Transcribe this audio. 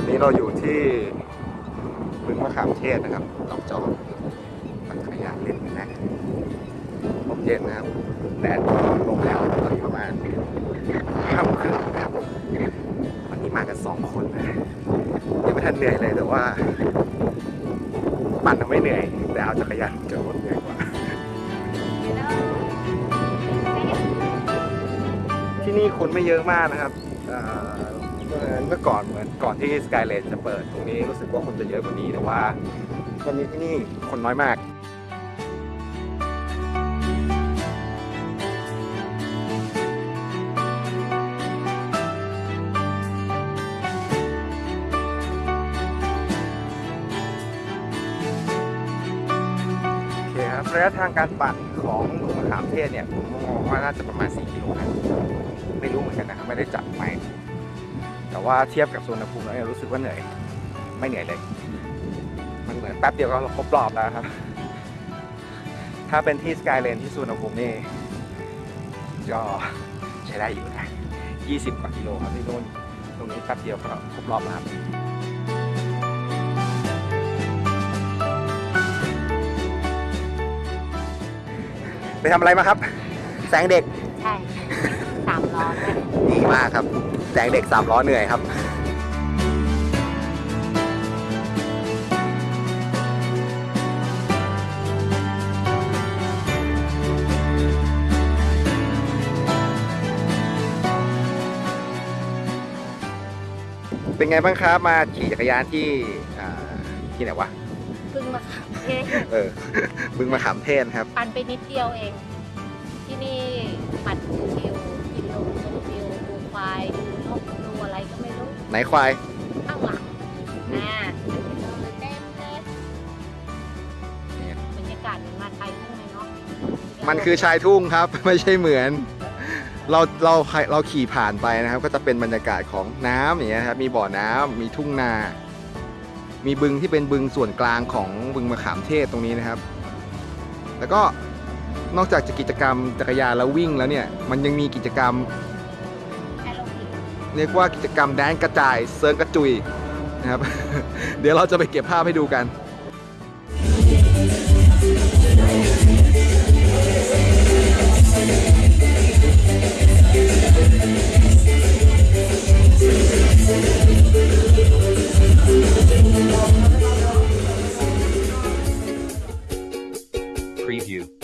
วันนี้เราอยู่ที่บึงมะขามเทศนะครับหนองจอกมันขยะเล่นกันนะลมเย็นนะครับแดดก็ลงแล้วตอนนี้ประมาณห้าโมงครึ่งนะครับวันนี้มากันสองคนนะยังไม่ทันเหนื่อยเลยแต่ว่าปั่นทำไม่เหนื่อย แต่เอาจักรยานจะรถเหนื่อยกว่าที่นี่คนไม่เยอะมากนะครับ เมื่อก่อนเหมือนก่อนที่สกายเลนจะเปิดตรงนี้รู้สึกว่าคนจะเยอะกว่านี้แต่ว่าตอนนี้ที่นี่คนน้อยมากโอเคครับระยะทางการปั่นของหลวงมะขามเทศเนี่ยผมมองว่าน่าจะประมาณ 4 กิโลนะไม่รู้เหมือนกันนะครับไม่ได้จับไป แต่ว่าเทียบกับสุวรรณภูมิแล้วเนี่ยรู้สึกว่าเหนื่อย ไม่เหนื่อยเลย มันเหมือนแป๊บเดียวก็ครบรอบแล้วครับ ถ้าเป็นที่สกายเลนที่สุวรรณภูมินี่ก็ใช้ได้อยู่นะ20 กว่ากิโลครับที่นู่นตรงนี้แป๊บเดียวก็ครบรอบแล้วครับไปทำอะไรมาครับ แสงเด็ก ใช่ สามล้อด้วยดีมากครับแสงเด็กสามล้อเหนื่อยครับเป็นไงบ้างครับมาขี่จักรยานที่อ่าที่ไหนวะเพิ่งมาขับเทศเออบึงมะขามเทศครับ ปั่นไปนิดเดียวเอง ที่นี่ปั่นชิว กินลมชมวิวดูควายดูนกดูอะไรก็ไม่รู้ไหนควาย ข้างหลังอ่าเต็มเลยบรรยากาศเหมือนมาไทยทุ่งเลยเนาะมันคือชายทุ่งครับ ไม่ใช่เหมือน เราเราเราขี่ผ่านไปนะครับ ก็จะเป็นบรรยากาศของน้ำอย่างเงี้ยครับมีบ่อน้ำมีทุ่งนา มีบึงที่เป็นบึงส่วนกลางของบึงมะขามเทศตรงนี้นะครับ แล้วก็ นอกจากจะกิจกรรมจักรยานแล้ววิ่งแล้วเนี่ย มันยังมีกิจกรรม เรียกว่ากิจกรรมแดนกระจายเซิร์ฟกระจุยนะครับ เดี๋ยวเราจะไปเก็บภาพให้ดูกัน Preview